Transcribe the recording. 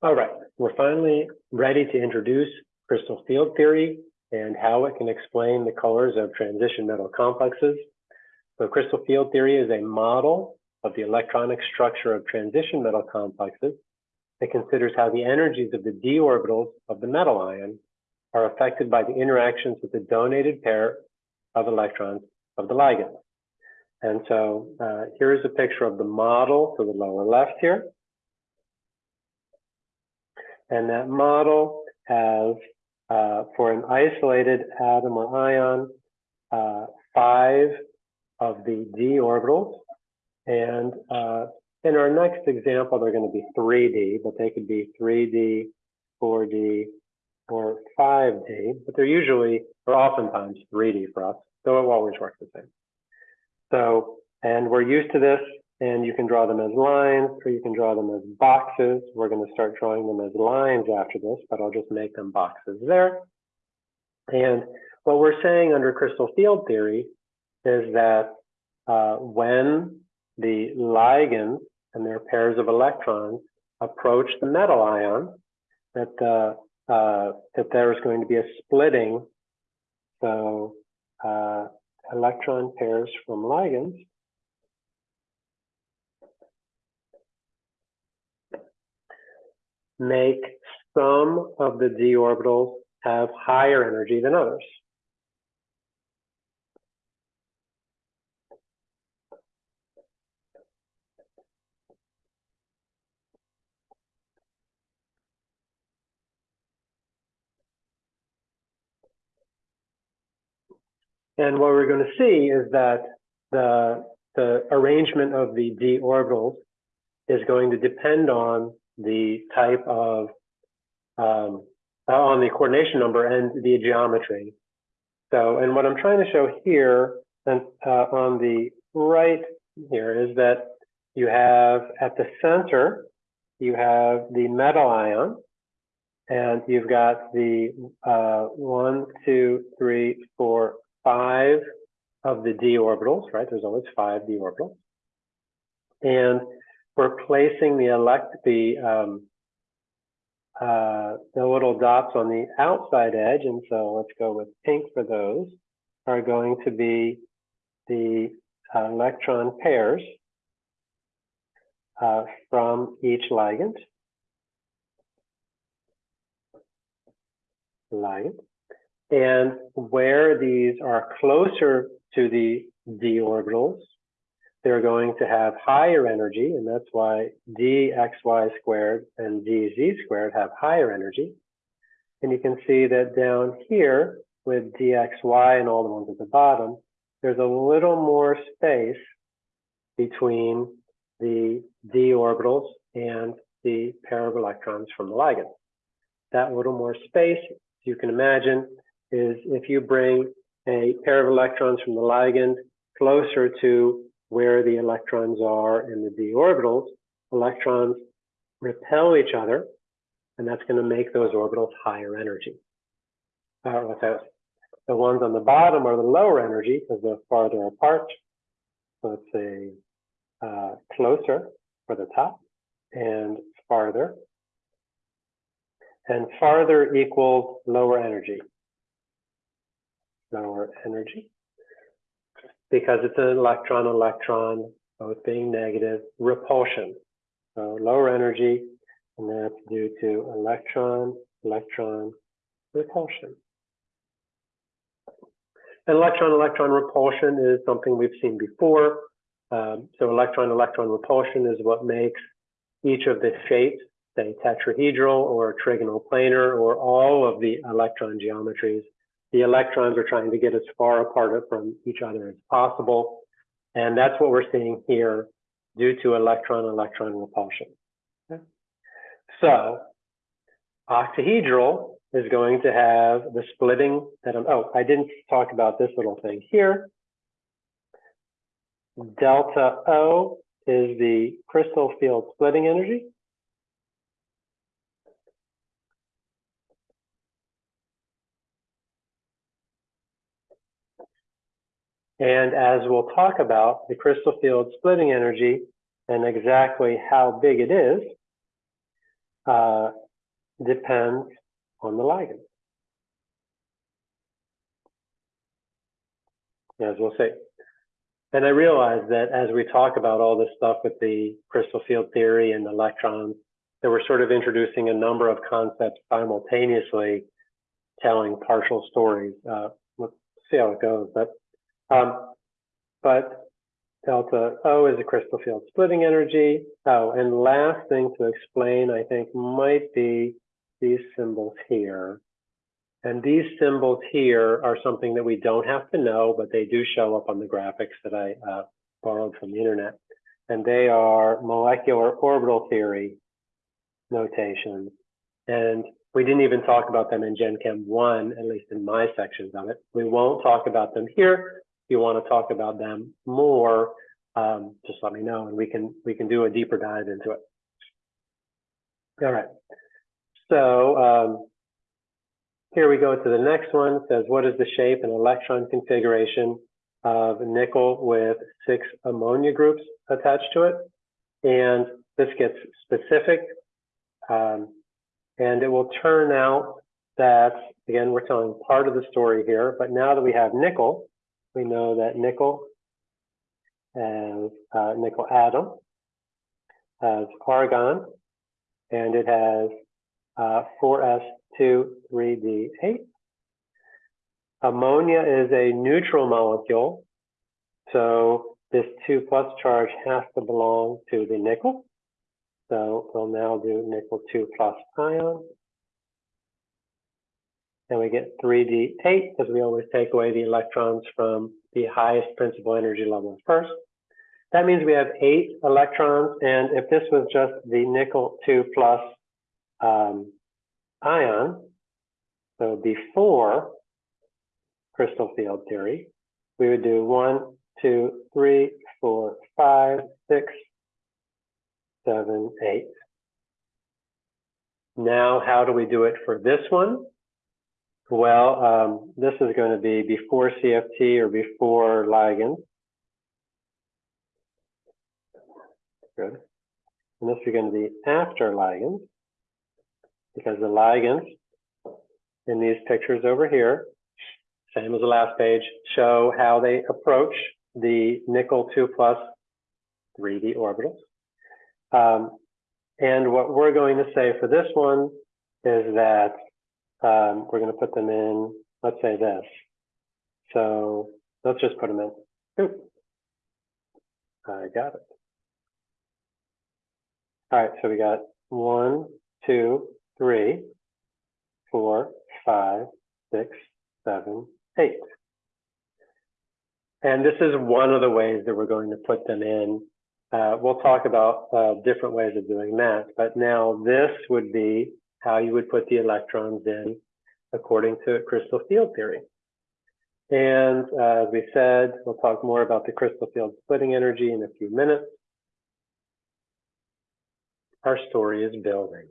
All right, we're finally ready to introduce crystal field theory and how it can explain the colors of transition metal complexes. So crystal field theory is a model of the electronic structure of transition metal complexes. It considers how the energies of the d orbitals of the metal ion are affected by the interactions with the donated pair of electrons of the ligand. And so uh, here is a picture of the model to the lower left here. And that model has, uh, for an isolated atom or ion, uh, five of the d orbitals. And uh, in our next example, they're going to be 3d, but they could be 3d, 4d, or 5d, but they're usually, or oftentimes 3d for us, so it always works the same. So, and we're used to this and you can draw them as lines or you can draw them as boxes. We're going to start drawing them as lines after this, but I'll just make them boxes there. And what we're saying under crystal field theory is that uh, when the ligands and their pairs of electrons approach the metal ion, that uh, uh, that there is going to be a splitting. So uh, electron pairs from ligands make some of the d orbitals have higher energy than others. And what we're going to see is that the, the arrangement of the d orbitals is going to depend on the type of, um, uh, on the coordination number and the geometry. So, and what I'm trying to show here and uh, on the right here is that you have at the center, you have the metal ion, and you've got the uh, one, two, three, four, five of the d orbitals, right? There's always five d orbitals. And we're placing the elect the um, uh, the little dots on the outside edge, and so let's go with pink for those, are going to be the uh, electron pairs uh, from each ligand. Ligand. And where these are closer to the d orbitals, they're going to have higher energy, and that's why dxy squared and dz squared have higher energy. And you can see that down here with dxy and all the ones at the bottom, there's a little more space between the d orbitals and the pair of electrons from the ligand. That little more space, you can imagine, is if you bring a pair of electrons from the ligand closer to where the electrons are in the d orbitals, electrons repel each other, and that's going to make those orbitals higher energy. Uh, the ones on the bottom are the lower energy because they're farther apart. So let's say uh, closer for the top and farther. And farther equals lower energy. Lower energy because it's an electron-electron, both being negative, repulsion. So lower energy, and that's due to electron-electron repulsion. And Electron-electron repulsion is something we've seen before. Um, so electron-electron repulsion is what makes each of the shapes, say tetrahedral or trigonal planar, or all of the electron geometries the electrons are trying to get as far apart from each other as possible. And that's what we're seeing here due to electron-electron repulsion. Okay. So octahedral is going to have the splitting that I'm, oh, I didn't talk about this little thing here. Delta O is the crystal field splitting energy. And as we'll talk about the crystal field splitting energy and exactly how big it is, uh, depends on the ligand. As we'll see. And I realize that as we talk about all this stuff with the crystal field theory and electrons, that we're sort of introducing a number of concepts simultaneously, telling partial stories. Uh, let's see how it goes. But um, but delta O is a crystal field splitting energy. Oh, and last thing to explain, I think, might be these symbols here. And these symbols here are something that we don't have to know, but they do show up on the graphics that I uh, borrowed from the internet. And they are molecular orbital theory notations. And we didn't even talk about them in Gen Chem 1, at least in my sections of it. We won't talk about them here. You want to talk about them more, um, just let me know and we can we can do a deeper dive into it. All right. So um, here we go to the next one. It says, what is the shape and electron configuration of nickel with six ammonia groups attached to it? And this gets specific. Um, and it will turn out that, again, we're telling part of the story here, but now that we have nickel, we know that nickel has uh, nickel atom, has argon, and it has uh, 4s2 3d8. Ammonia is a neutral molecule, so this 2 plus charge has to belong to the nickel. So we'll now do nickel 2 plus ion. And we get 3d8 because we always take away the electrons from the highest principal energy levels first. That means we have eight electrons. And if this was just the nickel 2 plus um, ion, so before crystal field theory, we would do one, two, three, four, five, six, seven, eight. Now, how do we do it for this one? Well, um, this is going to be before CFT or before ligand. Good. And this is going to be after ligand because the ligands in these pictures over here, same as the last page, show how they approach the nickel 2 plus 3d orbitals. Um, and what we're going to say for this one is that um, we're going to put them in, let's say this. So let's just put them in. Oop. I got it. All right, so we got one, two, three, four, five, six, seven, eight. And this is one of the ways that we're going to put them in. Uh, we'll talk about uh, different ways of doing that, but now this would be how you would put the electrons in according to crystal field theory. And uh, as we said, we'll talk more about the crystal field splitting energy in a few minutes. Our story is building.